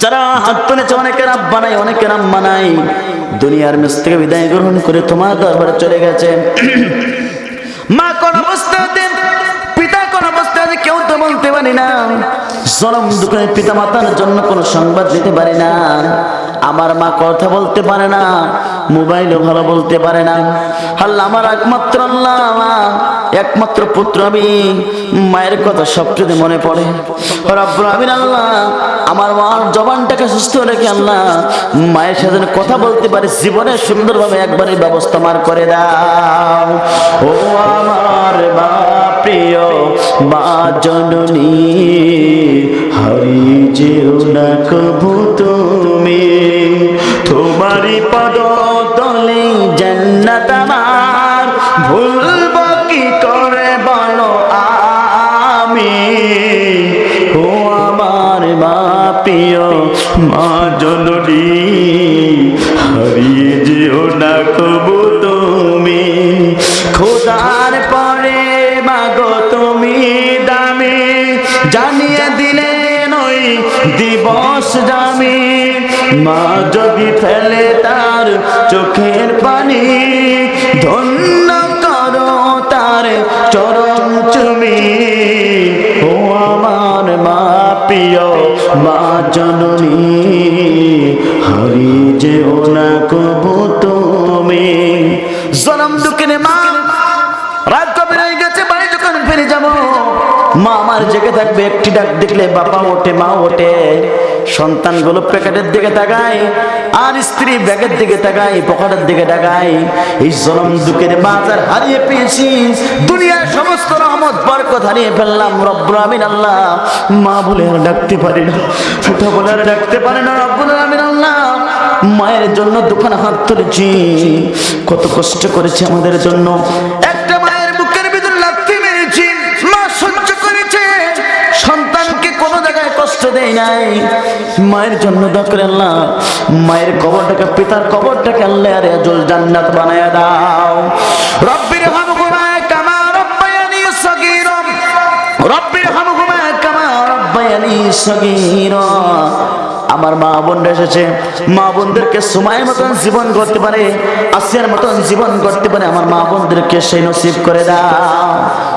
যারা হাত তুলেছে অনেকের আব্বা অনেকের আম্মা দুনিয়ার মেস থেকে বিদায় গ্রহণ করে তোমার দরবারে চলে গেছে। মা কোন অবস্থাতে পিতা কোন অবস্থাতে কেউ তো বলতে পারি না। জনম দুঃখে পিতা মাতার জন্য কোনো সংবাদ দিতে পারি না। আমার মা কথা বলতে পারে না, মোবাইলও ভালো বলতে পারে না। আল্লাহ আমার একমাত্র আল্লাহ। একমাত্র পুত্র আমি। মায়ের কথা সব সবচেয়ে মনে পড়ে। আমিন, আল্লাহ, আমার মার জবানটাকে সুস্থ রেখে আল্লাহ, মায়ের সাথে কথা বলতে পারে, জীবনে সুন্দরভাবে একবারই ব্যবস্থা মার করে দাও। ও আমার মা, প্রিয় মা জননী, হারি যেও কবু তুমি। তোমারই পদ তলে জান্নাত ভুলব প্রিয় মা জননী, হারিয়ে যেও না কবু তুমি। খোদার পরে মাগো তুমি দামি, জানিয়ে দিলে নই দিবস জামি। মা যদি ফেলে তার চোখের পানি, ধন্য করো তার চরণ চুমি। ও আমার মা প্রিয় মা জননী, হরি যেও না কবু তুমি। জনম দুঃখিনী মা, রাত কবে হয়ে গেছে, বাড়ি যখন ফিরে যাব, মা আমার জেগে থাকবে, একটি ডাক দেখলে বাবা ওঠে, মা ওঠে। সন্তানগুলো প্যাকেটের দিকে তাকায়, আর স্ত্রী ব্যাগের দিকে তাকায়, পকেটের দিকে তাকায়। এই জনম দুঃখের বাজার হারিয়ে পেয়েছি। দুনিয়ার সমস্ত রহমত, বরকত হারিয়ে ফেললাম রব্বুল আমিন আল্লাহ। মা বলে, আর ডাকতে পারি না। পিতা বলে, আর ডাকতে পারে না রব্বুল আমিন আল্লাহ। মায়ের জন্য দোকানে হাত তুলেছি। কত কষ্ট করেছে আমাদের জন্য। একটা মায়ের বুকের ভিতরে লাথি মেরেছি। মা সহ্য করেছে। সন্তানকে কোনো জায়গায় কষ্ট দেয় নাই। মায়ের জন্য দরকার আল্লাহ, মায়ের কবরটাকে, পিতার কবরটাকে আল্লাহ আরে জল জান্নাত বানায় দাও। রব্বির হামহুমা কামা রব্বায়ানি সগীরা রব্বির হামহুমা কামা রব্বায়ানি সগীরা আমার মা বোনরা এসেছে। মা বোনদেরকে সময়ের মতন জীবন করতে পারে, আসিয়ার মতন জীবন করতে পারে। আমার মা বোনদেরকে সেই নসিব করে দাও।